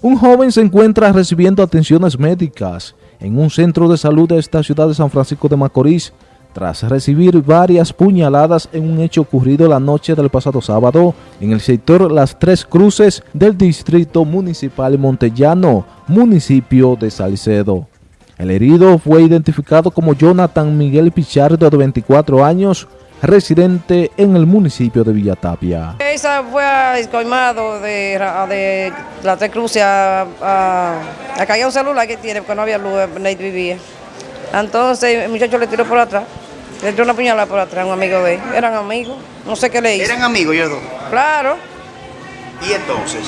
Un joven se encuentra recibiendo atenciones médicas en un centro de salud de esta ciudad de San Francisco de Macorís tras recibir varias puñaladas en un hecho ocurrido la noche del pasado sábado en el sector Las Tres Cruces del Distrito Municipal Montellano, municipio de Salcedo. El herido fue identificado como Jonathan Miguel Pichardo de 24 años, residente en el municipio de Villatapia. Esa fue a Escoimado de, de la Tres Cruces a, a, a caer un celular que tiene porque no había luz, nadie vivía. Entonces el muchacho le tiró por atrás, le tiró una puñalada por atrás, un amigo de él. Eran amigos, no sé qué le hizo. ¿Eran amigos ellos dos? Claro. ¿Y entonces?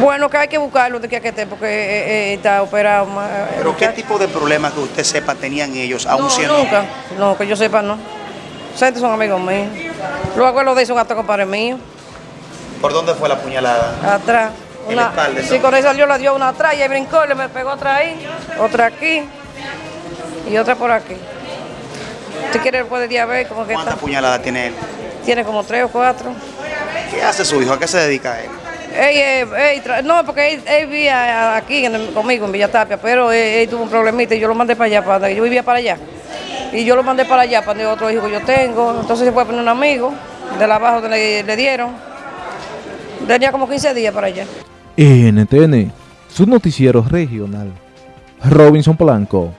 Bueno, que hay que buscarlo de a que esté porque eh, eh, está operado. ¿Pero qué tipo de problemas que usted sepa tenían ellos, aún no, siendo? nunca, no, que yo sepa no. Ustedes son amigos míos. Los abuelos de esos gatos compadres míos. ¿Por dónde fue la puñalada? Atrás. ¿En Una, espalda, sí, con esa yo la dio una atrás y ahí brincó y le me pegó otra ahí, otra aquí y otra por aquí. Si quiere puede ya ver como que ¿Cuántas puñaladas tiene él? Tiene como tres o cuatro. ¿Qué hace su hijo? ¿A qué se dedica él? Ey, ey, no, porque él, él vivía aquí en el- conmigo en Villatapia, pero él, él tuvo un problemita y yo lo mandé para allá, para yo vivía para allá. Y yo lo mandé para allá, para otro hijo que yo tengo. Entonces se fue a poner un amigo de la abajo le, le dieron. Tenía como 15 días para allá. NTN, su noticiero regional. Robinson Blanco.